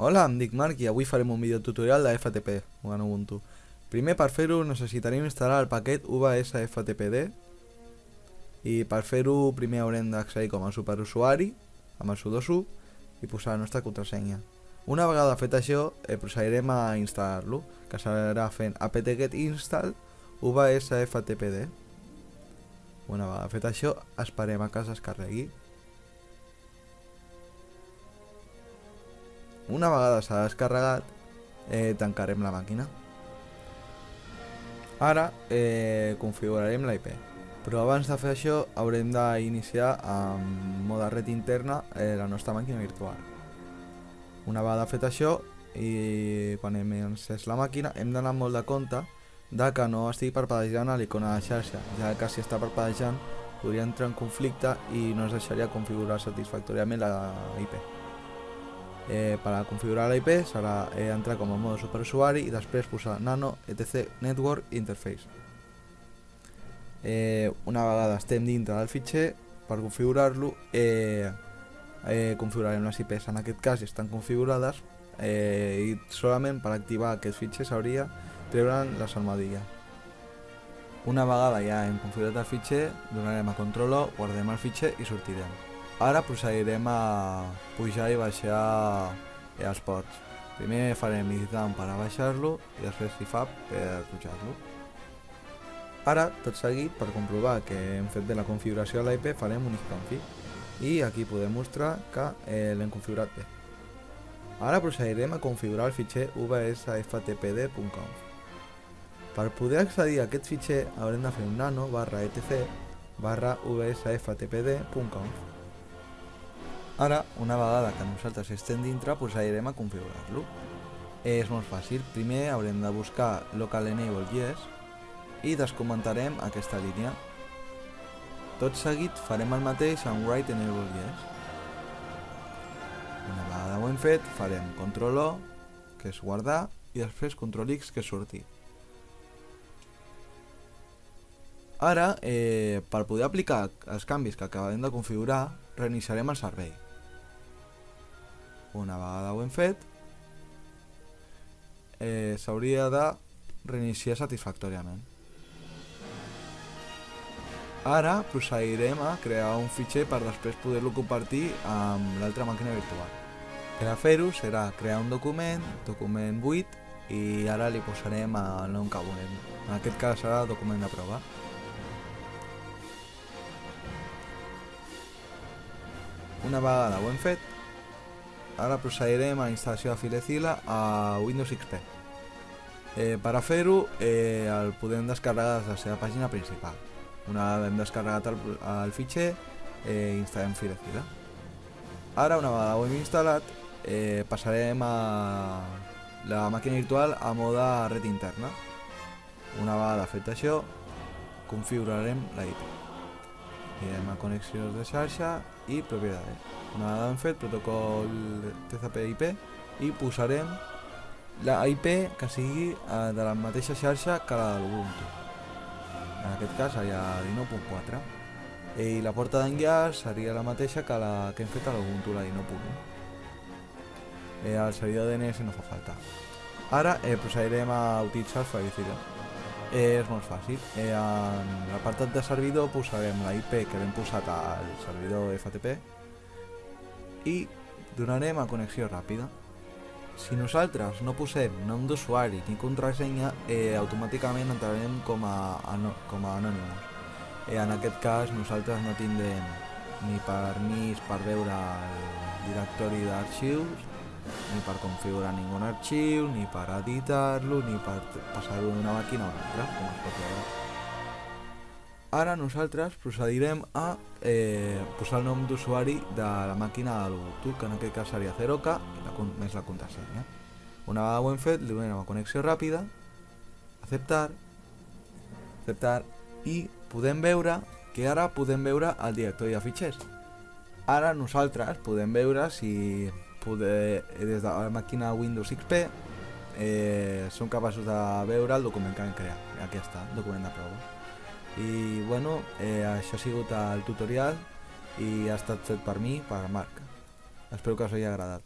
Hola, em dic Marc i avui farem un vídeo tutorial de FTP en Ubuntu. Primer per fer-ho necessitarem instal·lar el paquet UVSFTPD i per fer-ho primer haurem d'accedir com a superusuari amb el sudo i posar la nostra contrasenya. Una vegada fet això, eh, procedirem a instal·lar-lo, que serà fent apt-get install UVSFTPD. Una vegada fet això, esperem a que es descarregui. Una vegada s'ha descarregat, eh, tancarem la màquina. Ara eh, configurarem la IP. Però abans de fer això haurem d'iniciar amb mode red interna eh, la nostra màquina virtual. Una vegada fet això i quan hem encès la màquina hem d'anar molt de compte de que no estigui parpadejant a l'icona de xarxa, ja que si està parpadejant podria entrar en conflicte i no ens deixaria configurar satisfactòriament la IP. Eh, per a configurar la IP serà eh, entrar com a mode superusuari i després posar nano etc network interface. Eh, una vegada estem dintre del fitxer, per configurar-lo eh, eh, configurarem les IPs, en aquest cas estan configurades eh, i solament per activar aquest fitxer s'hauria treure'n les armadilles. Una vegada ja hem configurat el fitxer, donarem a control O, guardem el fitxer i sortirem. Ara procedirem a pujar i baixar els ports. Primer farem editant per a baixar-lo i després fab per pujar-lo. Ara, tot seguit, per comprovar que hem fet bé la configuració de l'IP, farem un isconfig i aquí podem mostrar que eh, l'hem configurat bé. Ara procedirem a configurar el fitxer vsftpd.conf. Per poder accedir a aquest fitxer haurem de fer un nano barra etc barra vsftpd.conf Ara, una vegada que nosaltres estem dintre, procedirem a configurar-lo. És molt fàcil. Primer haurem de buscar local enable yes i descomentarem aquesta línia. Tot seguit farem el mateix amb write enable yes. Una vegada ho hem fet, farem control O, que és guardar, i després control X, que és sortir. Ara, eh, per poder aplicar els canvis que acabem de configurar, reiniciarem el servei. Una vegada ho hem fet, eh, s'hauria de reiniciar satisfactòriament. Ara procedirem a crear un fitxer per després poder-lo compartir amb l'altra màquina virtual. Per a fer-ho serà crear un document, document 8, i ara li posarem el nom que volem. En aquest cas serà document de prova. Una vegada ho hem fet, ara procedirem a la instal·lació de Filezilla a Windows XP. Eh, per a fer-ho eh, el podem descarregar des de la seva pàgina principal. Una vegada hem descarregat el, el fitxer, eh, instal·lem Filezilla. Ara, una vegada ho hem instal·lat, eh, passarem a la màquina virtual a mode red interna. Una vegada fet això, configurarem IP. Irem a connexions de xarxa i propietats. Una vegada hem fet protocol TCP/IP i posarem la IP que sigui eh, de la mateixa xarxa que la de l'Ubuntu. En aquest cas seria 19.4 i la porta d'enllaç seria la mateixa que la que hem fet a l'Ubuntu, la 19.1. Eh, el servidor DNS no fa falta. Ara eh, procedirem a utilitzar el Firefox. Eh, és molt fàcil. Eh, en l'apartat de servidor posarem la IP que hem posat al servidor FTP i donarem a connexió ràpida. Si nosaltres no posem nom d'usuari ni contrasenya, eh, automàticament entrarem com a, com a anònims. Eh, en aquest cas nosaltres no tindrem ni permís per veure el directori d'arxius, ni per configurar ningú arxiu, ni per editar-lo, ni per passar-ho d'una màquina a una altra, com es pot veure. Ara nosaltres procedirem a eh, posar el nom d'usuari de la màquina de l'Ubuntu, que en aquest cas seria 0K i la, més la contrasenya. Una vegada ho hem fet, li donem a connexió ràpida, acceptar, acceptar i podem veure que ara podem veure el directori de fitxers. Ara nosaltres podem veure si poder, des de la màquina Windows XP eh, som capaços de veure el document que hem creat. Aquí està, document de prova i bueno, eh, això ha sigut el tutorial i ha estat fet per mi, per Marc. Espero que us hagi agradat.